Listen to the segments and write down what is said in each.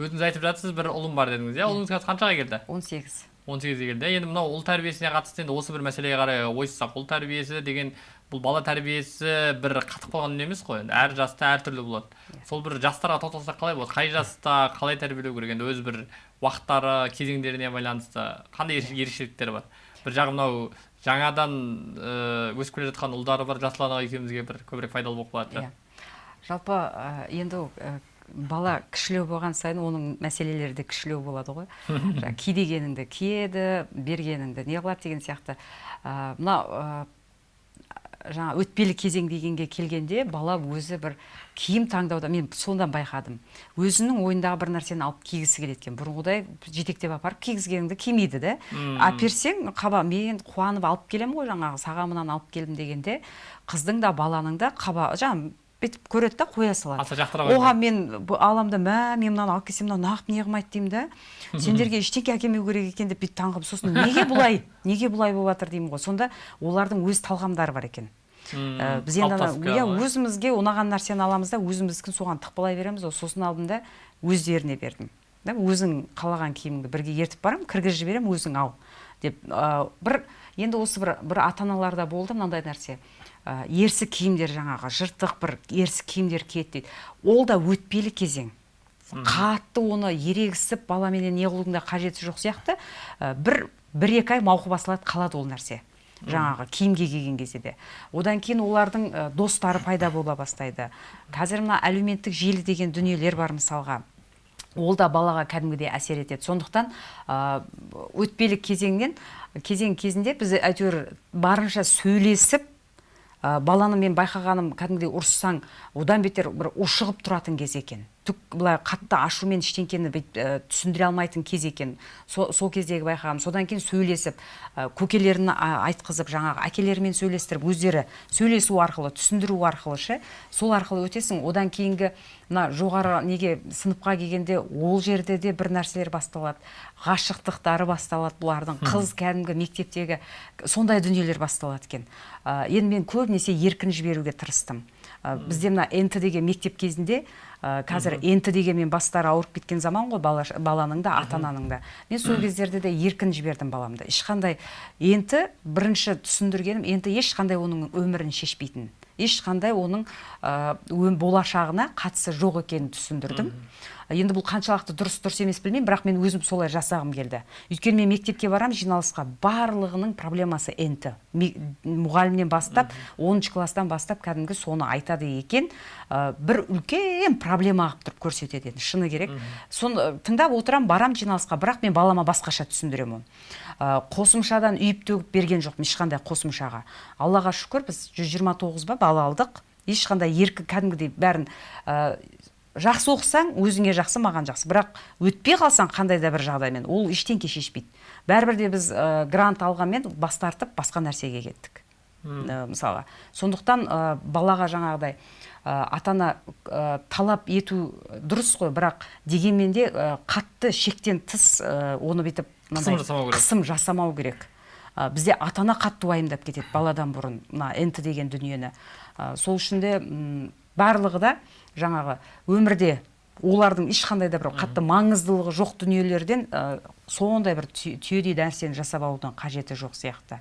өзіңіз айтып жатсыз бір ұлым бар дедіңіз иә? Ұлыңыз қазір қаншаға келді? 18 он сегізге келді. Енді мынау ұл тәрбиесіне қатысты енді осы бір мәселеге қарай ойыссақ ұл тәрбиесі деген бұл бала тәрбиесі бір қатып қалған дүние емес қой енді. Әр жаста әртүрлі болады. Сол бір жастарға тоқталсақ қалай болады? Қай жаста қалай тәрбиелеу керек? Енді өз бір уақыттары кезеңдеріне байланысты қандай ерекше- ерекшеліктері бар? Бір жағы мынау жаңадан ыыы, өсіп келе жатқан ұлдары бар жасұлан аға екеумізге бір көбірек пайдалы болып қалатын иә. Жалпы ә, енді ә, бала кішілеу болған сайын оның мәселелері де кішілеу болады ғой. Жаңа ки дегеніңді киеді бергеніңді не қылады деген сияқты. Ә, мына жаңа өтпелі кезең дегенге келгенде бала өзі бір киім таңдауда мен сондан байқадым. Өзінің ойындағы бір нәрсені алып кигісі келеді екен. Бұрынғыдай жетектеп апарып кигізгеніңді кимейді да әперсең қаба мен қуанып алып келемін ғой жаңағы саған мынаны алып келдім дегенде қыздың да баланың да қаба жаңа бүйтіп көреді да қоя салады. Аса жақтыра қоймайды. оған мен аламын да мә мен мынаны алып келсем мынау неғып не қылмайды деймін да. Сендерге ештеңе әкелмеу керек екен деп бүйтіп таңғалып сосын неге бұлай неге бұлай болып жатыр деймін ғой. Сонда олардың өз талғамдары бар екен. Ә, біз енді иә өзімізге ұнаған нәрсені аламыз да өзіміздікін соған тықпалай береміз ғой. Сосын алдым да өздеріне бердім. Да өзің қалаған киіміңді бірге ертіп барамын кіргізіп жіберемін өзің ал. Деп ә, бір енді осы бір бір ата аналарда болды мынандай нәрсе. Ә, ерсі киімдер жаңағы жыртық бір ерсі киімдер киеді дейді. Ол да өтпелі кезең. Қатты оны ерегісіп баламенен не қылудың да қажеті жоқ сияқты. Ә, бір бір екі ай мауқы басылады қалады ол нәрсе. Жаңағы киімге келген кезде де. Одан кейін олардың достары пайда бола бастайды. Қазір мына әлеуметтік желі деген дүниелер бар мысалға. Ол да балаға кәдімгідей әсер етеді. Сондықтан өтпелі кезеңнен кезең кезінде біз әйтеуір барынша сөйлесіп ә, баланы мен байқағаным кәдімгідей ұрыссаң одан бетер бір ушығып тұратын кез екен. Түк былай қатты ашумен ештеңкені бүйтіп ә, түсіндіре алмайтын кез екен. Со- сол кездегі байқағаным содан кейін сөйлесіп ә, көкелерін а, айтқызып жаңағы әкелерімен сөйлестіріп өздері сөйлесу арқылы түсіндіру арқылы ше сол арқылы өтесің. Одан кейінгі мына жоғары неге сыныпқа келгенде ол жерде де бір нәрселер басталады. Ғашықтықтары басталады бұлардың. Қыз кәдімгі мектептегі сондай дүниелер басталады екен. Ә, енді мен көбінесе еркін жіберуге тырыстым. Бізде мына нт деген мектеп кезінде ә, қазір нт дегенмен бастары ауырып кеткен заман ғой бала, баланың да ата ананың да. Мен сол кездерде де еркін жібердім баламды. Ешқандай нт бірінші түсіндіргенім нт ешқандай оның өмірін шешпейтін ешқандай оның ә, болашағына қатысы жоқ екенін түсіндірдім. Енді бұл қаншалықты дұрыс дұрыс емес білмеймін бірақ мен өзім солай жасағым келді. Өйткені мен мектепке барамын жиналысқа барлығының проблемасы нт мұғалімнен бастап 10 класстан бастап кәдімгі соны айтады екен. Ә, бір үлкен проблема қылып тұрып көрсетеді енді шыны керек. Соны тыңдап отырамын барамын жиналысқа бірақ мен балама басқаша түсіндіремін оны. Ә, қосымшадан үйіп төгіп берген жоқпын ешқандай қосымшаға. Аллаға шүкір біз 129 ба бала алдық. Ешқандай еркі кәдімгідей бәрін ә, жақсы оқысаң өзіңе жақсы маған жақсы. Бірақ өтпей қалсаң қандай да бір жағдаймен ол ештеңке шешпейді. Бәрібір де біз ә, грант алғанмен бас тартып басқа нәрсеге кеттік. Ә, мысалға. Сондықтан ә, балаға жаңағыдай ә, ата ана ә, талап ету дұрыс қой. Бірақ дегенмен де ә, қатты шектен тыс ә, оны бүйтіп Қысым жасамау керек. Ә, бізде ата ана қатты уайымдап кетеді баладан бұрын мына нт деген дүниені. Ә, сол үшін де барлығы да жаңағы өмірде олардың ешқандай да бір қатты маңыздылығы жоқ дүниелерден ә, сондай бір түй- түйедей нәрсені жасап алудың қажеті жоқ сияқты.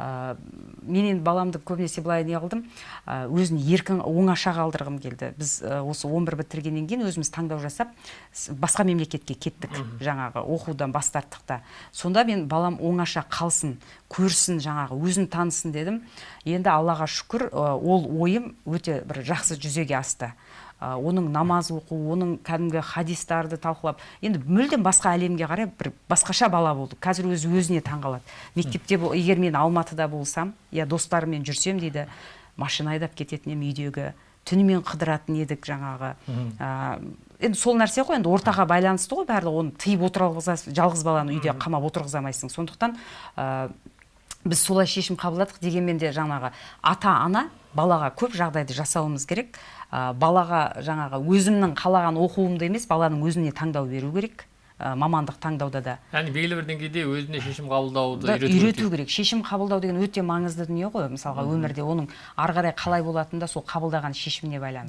Ә, мен енді баламды көбінесе былай не қылдым. Ә, өзін еркін оңаша қалдырғым келді. Біз ә, осы 11 бітіргеннен кейін өзіміз таңдау жасап басқа мемлекетке кеттік жаңағы оқудан бас тарттық та. Сонда мен балам оңаша қалсын көрсін жаңағы өзін танысын дедім. Енді аллаға шүкір ол ойым өте бір жақсы жүзеге асты. Оның намаз оқу оның кәдімгі хадистарды талқылап енді мүлдем басқа әлемге қарай бір басқаша бала болды. Қазір өзі өзіне таңғалады. Мектепте бол- егер мен алматыда болсам я достарыммен жүрсем дейді машина айдап кететін едім үйдегі түнімен қыдыратын едік жаңағы. Ә, енді сол нәрсе ғой енді ортаға байланысты ғой барлығы. Оны тыйып отыра алғызасың жалғыз баланы үйде қамап отырғыза алмайсың. Сондықтан ә, біз солай шешім қабылдадық дегенмен де жаңағы ата ана балаға көп жағдайды жасауымыз керек. Ә, балаға жаңағы өзімнің қалаған оқуымды емес баланың өзіне таңдау беру керек. Ә, мамандық таңдауда да. Яғни белгілі бір деңгейде өзіне шешім қабылдауды да үйрету керек. шешім қабылдау деген өте маңызды дүние ғой. Мысалға өмірде оның ары қарай қалай болатыны да сол қабылдаған шешіміне байланысты.